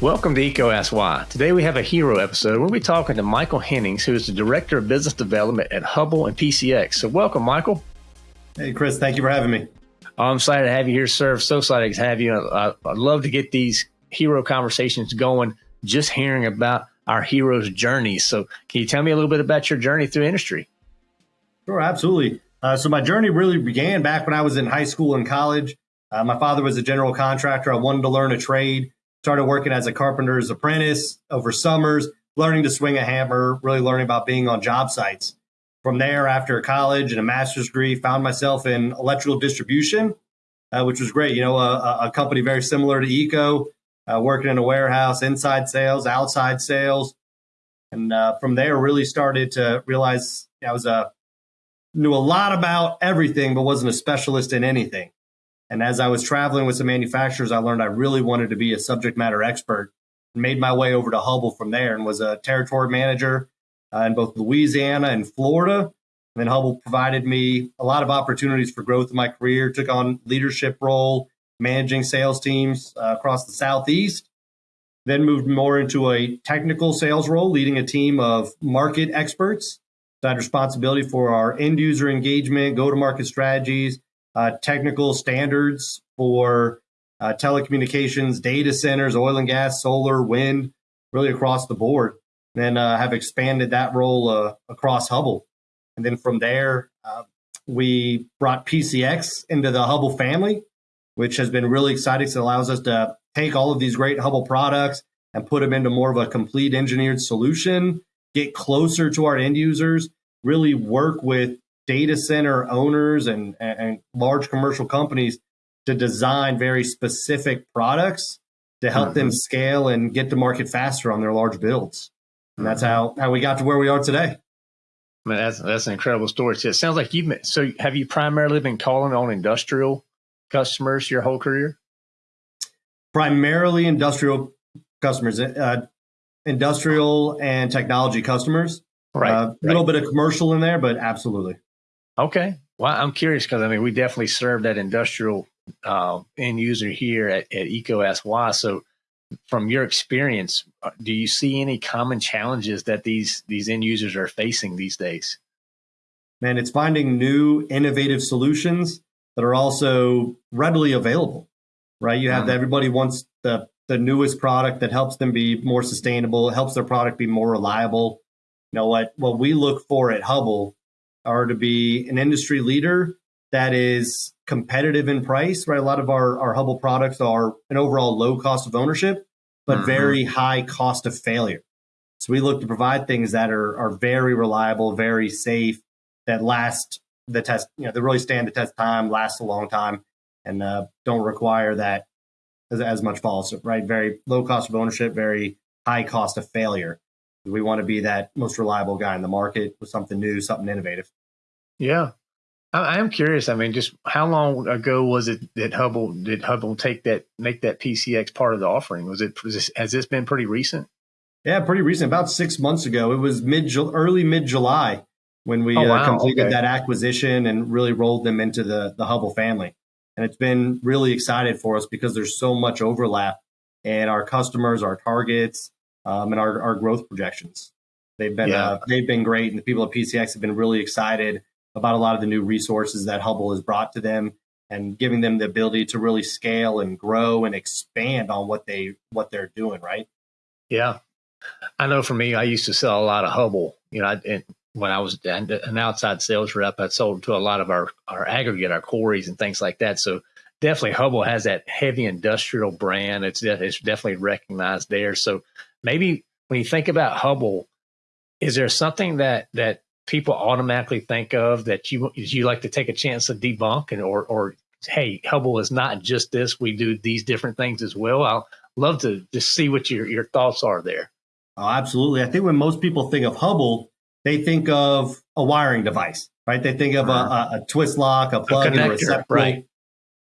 Welcome to Why. Today we have a hero episode. We'll be talking to Michael Hennings, who is the Director of Business Development at Hubbell and PCX. So welcome, Michael. Hey, Chris. Thank you for having me. I'm excited to have you here, sir. So excited to have you. I, I'd love to get these hero conversations going, just hearing about our heroes' journeys. So can you tell me a little bit about your journey through industry? Sure, absolutely. Uh, so my journey really began back when I was in high school and college. Uh, my father was a general contractor. I wanted to learn a trade started working as a carpenter's apprentice over summers, learning to swing a hammer, really learning about being on job sites. From there, after college and a master's degree, found myself in electrical distribution, uh, which was great. You know, a, a, company very similar to EECO, uh, working in a warehouse, inside sales, outside sales, and uh, from there, really started to realize I was a knew a lot about everything, but wasn't a specialist in anything. And as I was traveling with some manufacturers, I learned I really wanted to be a subject matter expert made my way over to Hubbell from there and was a territory manager uh, in both Louisiana and Florida. And then Hubbell provided me a lot of opportunities for growth in my career, took on leadership role, managing sales teams uh, across the Southeast. Then moved more into a technical sales role, leading a team of market experts. So I had responsibility for our end user engagement, go to market strategies, uh, technical standards for uh, telecommunications, data centers, oil and gas, solar, wind, really across the board. And Then uh, have expanded that role uh, across Hubbell. And then from there, uh, we brought PCX into the Hubbell family, which has been really exciting. So it allows us to take all of these great Hubbell products and put them into more of a complete engineered solution, get closer to our end users, really work with data center owners and, and large commercial companies to design very specific products to help mm-hmm. them scale and get to market faster on their large builds. And that's how, how we got to where we are today. I mean, that's that's an incredible story. So It sounds like you've so have you primarily been calling on industrial customers your whole career? Primarily industrial customers, uh, industrial and technology customers. Right. A uh, right. little bit of commercial in there, but absolutely. Okay. Well, I'm curious because I mean, we definitely serve that industrial uh, end user here at, at Why. So, from your experience, uh, do you see any common challenges that these these end users are facing these days? Man, it's finding new innovative solutions that are also readily available. Right? You have mm-hmm. everybody wants the the newest product that helps them be more sustainable, helps their product be more reliable. You know what what we look for at Hubbell are to be an industry leader that is competitive in price, right? A lot of our, our Hubbell products are an overall low cost of ownership, but mm-hmm. very high cost of failure. So we look to provide things that are, are very reliable, very safe, that last the test, you know, they really stand the test time, last a long time, and uh, don't require that as, as much false, right? Very low cost of ownership, very high cost of failure. We want to be that most reliable guy in the market with something new, something innovative. Yeah. I, am curious. I mean, just how long ago was it that Hubbell did Hubbell take that make that PCX part of the offering? Was it was this, has this been pretty recent? Yeah, pretty recent. About six months ago. It was mid early mid July when we oh, uh, wow. uh, completed okay. that acquisition and really rolled them into the the Hubbell family. And it's been really excited for us because there's so much overlap and our customers, our targets, um, and our, our growth projections. They've been yeah. uh, they've been great, and the people at PCX have been really excited about a lot of the new resources that Hubbell has brought to them, and giving them the ability to really scale and grow and expand on what they what they're doing. Right? Yeah, I know. For me, I used to sell a lot of Hubbell. You know, I, when I was an outside sales rep, I sold to a lot of our our aggregate, our quarries, and things like that. So definitely, Hubbell has that heavy industrial brand. It's it's definitely recognized there. So maybe when you think about Hubbell, is there something that that people automatically think of that you you like to take a chance to debunk and or or hey Hubbell is not just this. We do these different things as well. I'll love to just see what your your thoughts are there. Oh absolutely. I think when most people think of Hubbell they think of a wiring device right? They think of a, a, twist lock a plug a connector, and a receptacle right.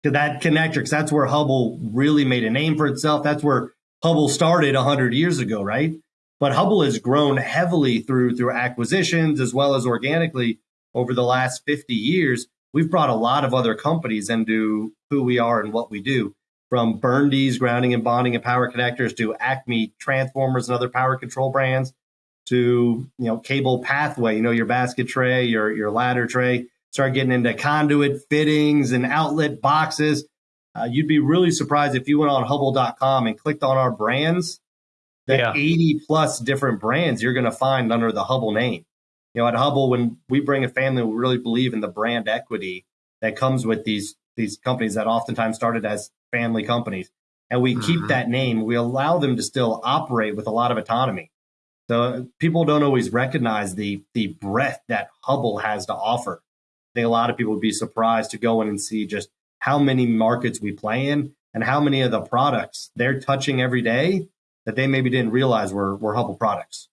to that connector because that's where Hubbell really made a name for itself. That's where Hubbell started 100 years ago, right? But Hubbell has grown heavily through through acquisitions as well as organically over the last 50 years, we've brought a lot of other companies into who we are and what we do from Burndy's grounding and bonding and power connectors to Acme transformers and other power control brands to you know cable pathway, you know your basket tray, your your ladder tray. Start getting into conduit fittings and outlet boxes. Uh, you'd be really surprised if you went on Hubbell.com and clicked on our brands. The yeah. 80 plus different brands you're going to find under the Hubbell name. You know, at Hubbell, when we bring a family, we really believe in the brand equity that comes with these these companies that oftentimes started as family companies, and we mm-hmm. keep that name. We allow them to still operate with a lot of autonomy. So people don't always recognize the the breadth that Hubbell has to offer. I think a lot of people would be surprised to go in and see just how many markets we play in and how many of the products they're touching every day that they maybe didn't realize were were Hubbell products.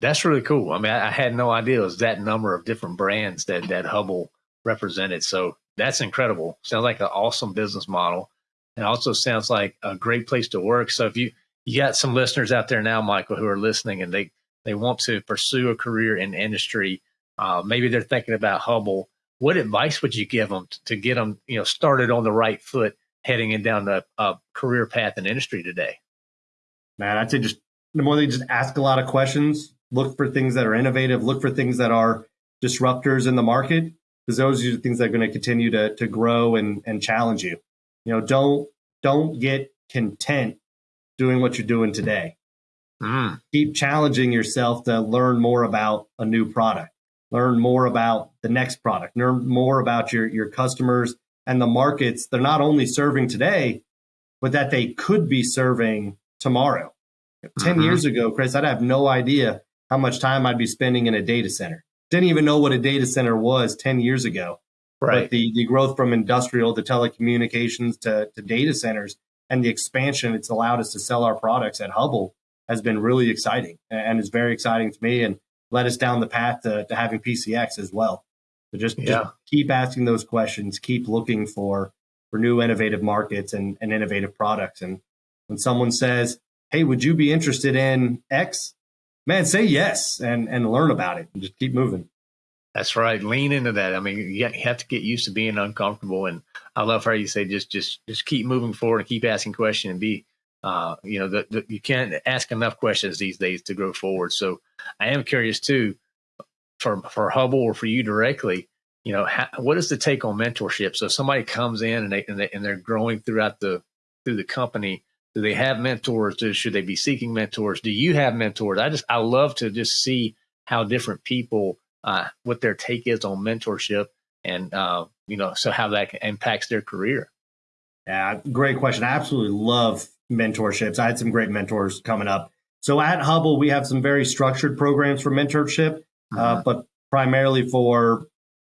That's really cool. I mean, I, I had no idea it was that number of different brands that that Hubbell represented. So that's incredible. Sounds like an awesome business model, and also sounds like a great place to work. So if you you got some listeners out there now, Michael, who are listening and they, they want to pursue a career in industry. Uh, maybe they're thinking about Hubbell. What advice would you give them to, get them, you know, started on the right foot heading in down the uh, career path in industry today? Man, I'd say just the more they just ask a lot of questions, look for things that are innovative, look for things that are disruptors in the market, because those are the things that are going to continue to to grow and and challenge you. You know, don't don't get content doing what you're doing today. Mm. Keep challenging yourself to learn more about a new product, learn more about the next product, learn more about your, your customers and the markets they're not only serving today, but that they could be serving tomorrow. Mm-hmm. 10 years ago, Chris, I'd have no idea how much time I'd be spending in a data center. Didn't even know what a data center was 10 years ago. Right. But the, the growth from industrial to telecommunications to, to data centers and the expansion it's allowed us to sell our products at Hubbell has been really exciting and is very exciting to me and led us down the path to, to having PCX as well. So just, yeah. just, keep asking those questions, keep looking for for new innovative markets and, and innovative products. And when someone says, Hey, would you be interested in X? Man, say yes and and learn about it and just keep moving. That's right. Lean into that. I mean, you have to get used to being uncomfortable. And I love how you say just just just keep moving forward and keep asking questions and be uh, you know, the, the, you can't ask enough questions these days to grow forward. So I am curious too, for for Hubbell or for you directly, you know, how, what is the take on mentorship? So if somebody comes in and they, and they and they're growing throughout the through the company. Do they have mentors? Do, should they be seeking mentors? Do you have mentors? I just I love to just see how different people uh, what their take is on mentorship and uh, you know so how that impacts their career yeah great question i absolutely love mentorships i had some great mentors coming up so at Hubbell, we have some very structured programs for mentorship uh, mm-hmm. uh, but primarily for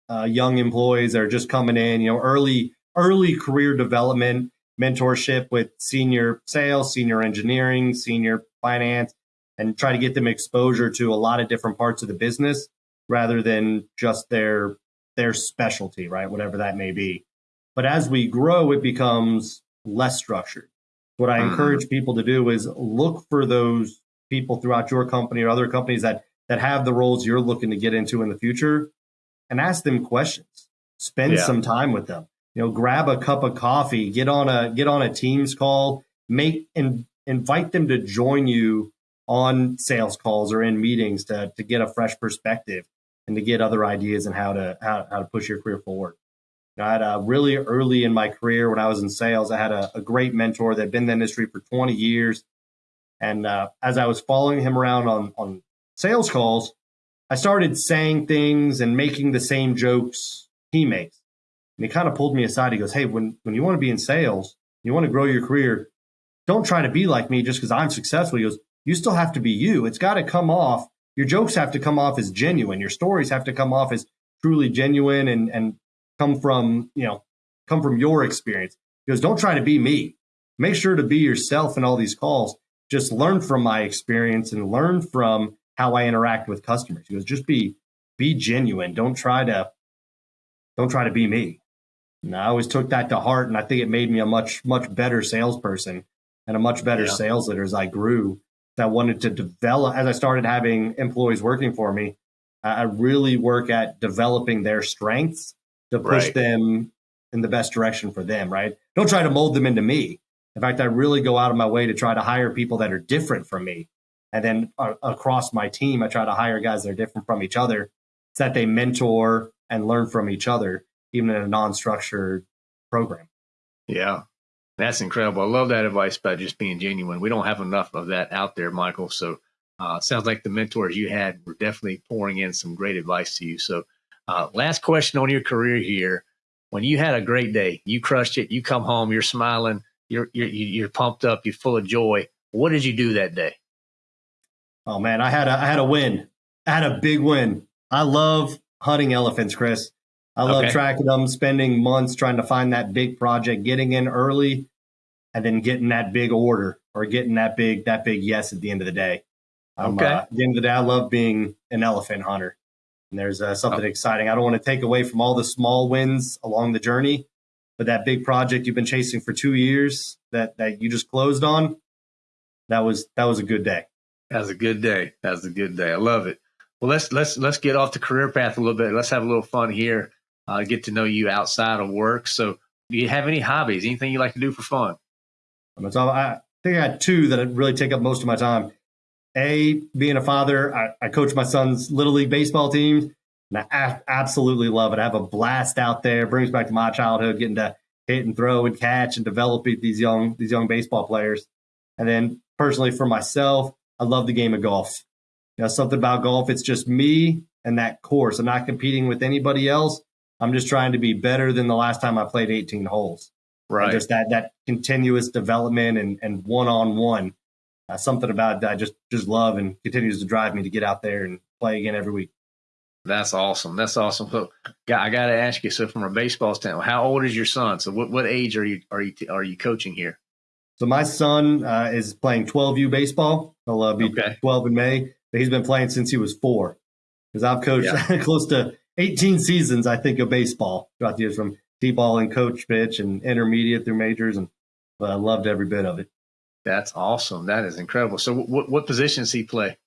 uh, young employees that are just coming in you know early early career development mentorship with senior sales senior engineering senior finance and try to get them exposure to a lot of different parts of the business rather than just their their specialty, right? Whatever that may be. But as we grow, it becomes less structured. What I mm-hmm. encourage people to do is look for those people throughout your company or other companies that that have the roles you're looking to get into in the future and ask them questions. Spend yeah. some time with them. You know, grab a cup of coffee, get on a get on a Teams call, make and invite them to join you on sales calls or in meetings to to get a fresh perspective and to get other ideas and how to how, how to push your career forward. I had a really early in my career when I was in sales, I had a, a great mentor that had been in the industry for 20 years. And uh, as I was following him around on, on sales calls, I started saying things and making the same jokes he makes. And he kind of pulled me aside. He goes, Hey, when, when you want to be in sales, you want to grow your career, don't try to be like me just because I'm successful. He goes, You still have to be you. It's got to come off your jokes have to come off as genuine. Your stories have to come off as truly genuine and and come from you know come from your experience. Because don't try to be me. Make sure to be yourself in all these calls. Just learn from my experience and learn from how I interact with customers. Because just be be genuine. Don't try to don't try to be me. And I always took that to heart, and I think it made me a much much better salesperson and a much better yeah. sales leader as I grew that wanted to develop as I started having employees working for me. I really work at developing their strengths to push Right. them in the best direction for them, right? Don't try to mold them into me. In fact, I really go out of my way to try to hire people that are different from me. And then uh, across my team, I try to hire guys that are different from each other so that they mentor and learn from each other, even in a non structured program. Yeah, that's incredible. I love that advice about just being genuine. We don't have enough of that out there, Michael. So uh, sounds like the mentors you had were definitely pouring in some great advice to you. So, uh, last question on your career here: When you had a great day, you crushed it. You come home, you're smiling, you're you're you're pumped up, you're full of joy. What did you do that day? Oh man, I had a I had a win. I had a big win. I love hunting elephants, Chris. I love Okay. tracking them, spending months trying to find that big project, getting in early, and then getting that big order or getting that big that big yes at the end of the day. Um, Okay. uh, at the end of the day, I love being an elephant hunter. And there's uh, something exciting. I don't want to take away from all the small wins along the journey, but that big project you've been chasing for two years that that you just closed on, that was that was a good day. That was a good day. That was a good day. I love it. Well, let's let's let's get off the career path a little bit. Let's have a little fun here. Uh, get to know you outside of work. So, do you have any hobbies? Anything you like to do for fun? I think I had two that really take up most of my time. A, being a father, I, I coach my son's little league baseball team, and I a- absolutely love it. I have a blast out there. Brings back to my childhood, getting to hit and throw and catch and develop these young these young baseball players. And then personally for myself, I love the game of golf. You know, something about golf, it's just me and that course. I'm not competing with anybody else. I'm just trying to be better than the last time I played 18 holes and just that that continuous development and and one on one, something about that I just just love and continues to drive me to get out there and play again every week. That's awesome. That's awesome. So, got- I got to ask you. So, from a baseball standpoint, how old is your son? So, what, what age are you are you are you coaching here? So my son uh, is playing 12U baseball. He'll uh, be Okay. 12 in May, but he's been playing since he was four. Because I've coached Yeah. close to 18 seasons, I think, of baseball throughout the years from T-ball and coach pitch and intermediate through majors, and but I loved every bit of it. That's awesome. That is incredible. So, what what position does he play?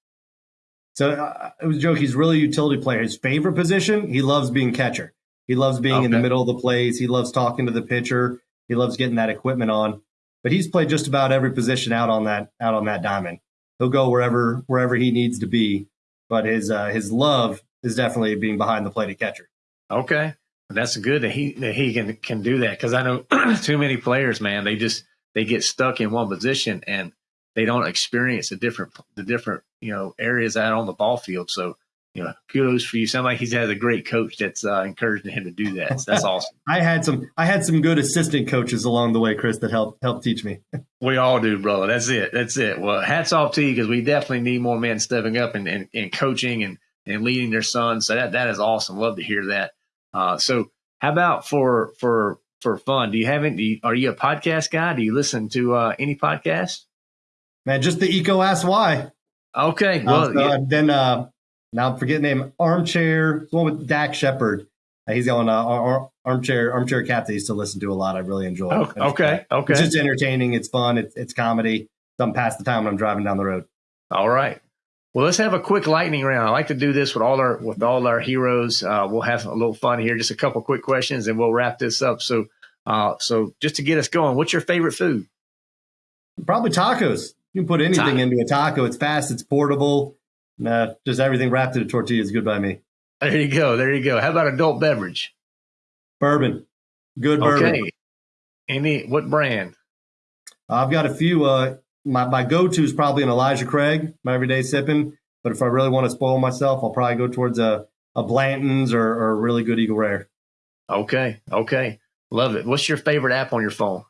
So uh, it was a joke. He's really a utility player. His favorite position, he loves being catcher. He loves being in the middle of the plays. He loves talking to the pitcher. He loves getting that equipment on. But he's played just about every position out on that out on that diamond. He'll go wherever wherever he needs to be. But his uh, his love is definitely being behind the plate at catcher. Okay, that's good that he that he can can do that because I know too many players, man. They just they get stuck in one position and they don't experience the different the different you know areas out on the ball field. So you know, kudos for you. Sounds like he's had a great coach that's uh, encouraging him to do that. So that's awesome. I had some I had some good assistant coaches along the way, Chris, that helped helped teach me. We all do, brother. That's it. That's it. Well, hats off to you because we definitely need more men stepping up and, and, and coaching and, and leading their sons. So that that is awesome. Love to hear that. Uh, so how about for for for fun? Do you have any? Are you a podcast guy? Do you listen to uh, any podcasts? Man, just the EECO Ask Why. Okay. Well, Well, yeah, then uh, now I'm forgetting name. Armchair, the one with Dax Shepard. Uh, he's on uh, ar- ar- armchair armchair cat that I used to listen to a lot. I really enjoy. Oh, It's, okay. uh, Okay. It's just entertaining. It's fun. It's it's comedy. Something past the time when I'm driving down the road. All right. Well, let's have a quick lightning round. I like to do this with all our with all our heroes. Uh, we'll have a little fun here. Just a couple quick questions, and we'll wrap this up. So, uh, so just to get us going, what's your favorite food? Probably tacos. You can put anything Ta- into a taco. It's fast. It's portable. Nah, just everything wrapped in a tortilla is good by me. There you go. There you go. How about adult beverage? Bourbon, good bourbon. Okay. Any what brand? I've got a few. Uh, my my go to is probably an Elijah Craig, my everyday sipping. But if I really want to spoil myself, I'll probably go towards a a Blanton's or, or a really good Eagle Rare. Okay. Okay. Love it. What's your favorite app on your phone?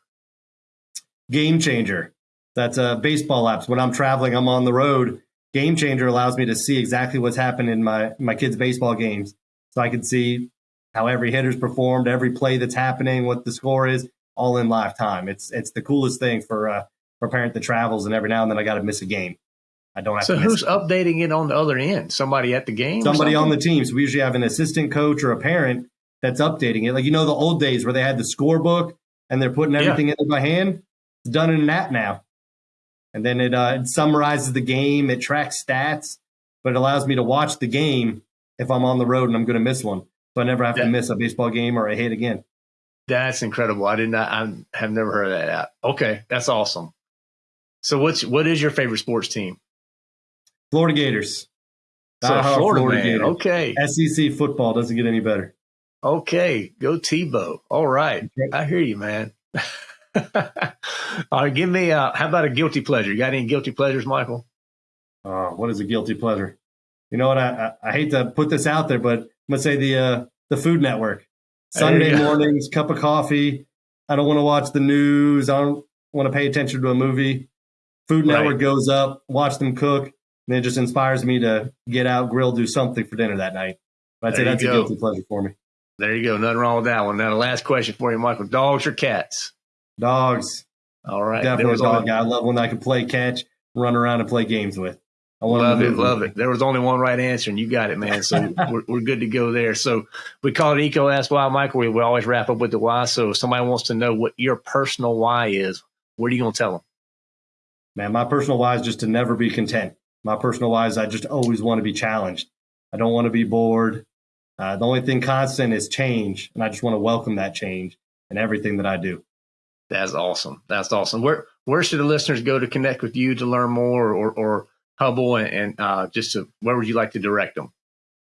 Game Changer. That's a baseball apps. When I'm traveling, I'm on the road. Game Changer allows me to see exactly what's happened in my my kids' baseball games, so I can see how every hitter's performed, every play that's happening, what the score is, all in live time. It's it's the coolest thing for uh, parent that travels, and every now and then I got to miss a game. I don't have So who's updating it on the other end? Somebody at the game? somebody on the team. So we usually have an assistant coach or a parent that's updating it. Like you know the old days where they had the scorebook and they're putting Yeah. everything in it by hand. It's done in an app now, and then it, uh, it summarizes the game. It tracks stats, but it allows me to watch the game if I'm on the road and I'm going to miss one. so I never have to miss a baseball game or a hit again. That's incredible. I did not. I have never heard of that app. Okay, that's awesome. So, what's what is your favorite sports team? Florida Gators. So Florida, Florida. Gators. Okay. SEC football doesn't get any better. Okay, go Tebow. All right, I hear you, man. All right, give me. Uh, how about a guilty pleasure? You got any guilty pleasures, Michael? Uh, what is a guilty pleasure? You know what? I, I, I hate to put this out there, but I'm gonna say the uh, the Food Network. Sunday mornings, cup of coffee. I don't want to watch the news. I don't want to pay attention to a movie. Food Network right. goes up, watch them cook, and it just inspires me to get out, grill, do something for dinner that night. But I'd say that's go. a guilty pleasure for me. There you go. Nothing wrong with that one. Now, the last question for you, Michael: dogs or cats? Dogs. All right. Definitely a dog guy. I love when I can play catch, run around, and play games with. I love it, love it. There was only one right answer, and you got it, man. So we're, we're good to go there. So we call it EECO Ask Why, Michael. We, we always wrap up with the why. So if somebody wants to know what your personal why is, what are you going to tell them? Man, my personal why is just to never be content. My personal why is I just always want to be challenged. I don't want to be bored. Uh, the only thing constant is change, and I just want to welcome that change in everything that I do. That's awesome. That's awesome. Where where should the listeners go to connect with you to learn more, or or Hubbell, and, and uh, just to, where would you like to direct them?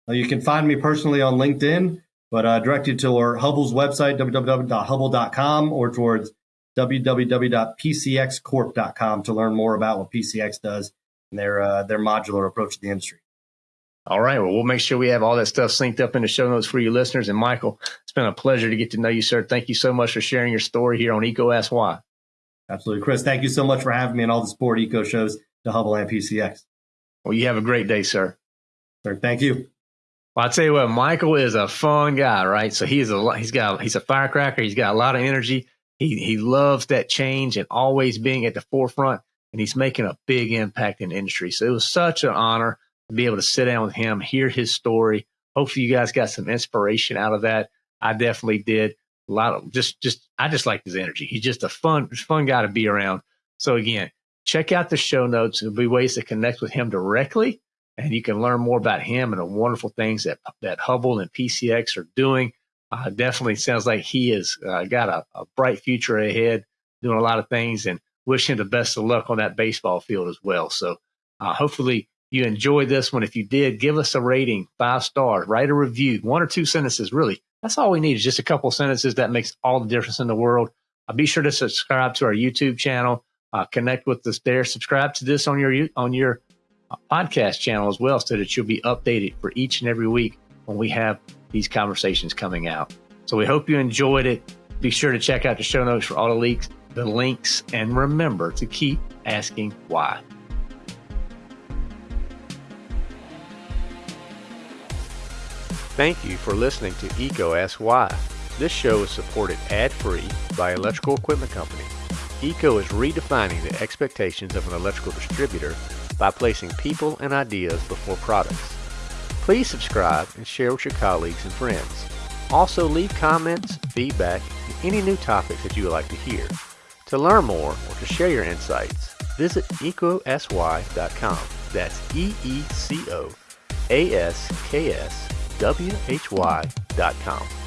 Well, you can find me personally on LinkedIn, but uh, direct you to our Hubbell's website, www.hubbell.com, or towards www.pcxcorp.com to learn more about what PCX does and their uh, their modular approach to the industry. All right. Well, we'll make sure we have all that stuff synced up in the show notes for you listeners. And Michael, it's been a pleasure to get to know you, sir. Thank you so much for sharing your story here on EECO Ask Why. Absolutely. Chris, thank you so much for having me on all the Sport Eco shows to Hubbell and PCX. Well, you have a great day, sir. Sir, thank you. Well, I'll tell you what, Michael is a fun guy, right? So he's a he's got he's a firecracker. He's got a lot of energy. He he loves that change and always being at the forefront, and he's making a big impact in the industry. So it was such an honor to be able to sit down with him, hear his story. Hopefully, you guys got some inspiration out of that. I definitely did. A lot of just just I just like his energy. He's just a fun fun guy to be around. So again, check out the show notes. There'll be ways to connect with him directly, and you can learn more about him and the wonderful things that that Hubbell and PCX are doing. Uh, definitely sounds like he has uh, got a, a, bright future ahead, doing a lot of things, and wish him the best of luck on that baseball field as well. So, uh, hopefully, you enjoyed this one. If you did, give us a rating, five stars, write a review, one or two sentences. Really, that's all we need is just a couple sentences that makes all the difference in the world. Uh, be sure to subscribe to our YouTube channel uh, connect with us there. Subscribe to this on your on your uh, podcast channel as well, so that you'll be updated for each and every week when we have these conversations coming out. So we hope you enjoyed it. Be sure to check out the show notes for all the links, the links, and remember to keep asking why. Thank you for listening to EECO Ask Why. This show is supported ad-free by Electrical Equipment Company. EECO is redefining the expectations of an electrical distributor by placing people and ideas before products. Please subscribe and share with your colleagues and friends. Also leave comments, feedback, and any new topics that you would like to hear. To learn more or to share your insights, visit eecoaskwhy.com. That's E-E-C-O-A-S-K-S-W-H-Y.com.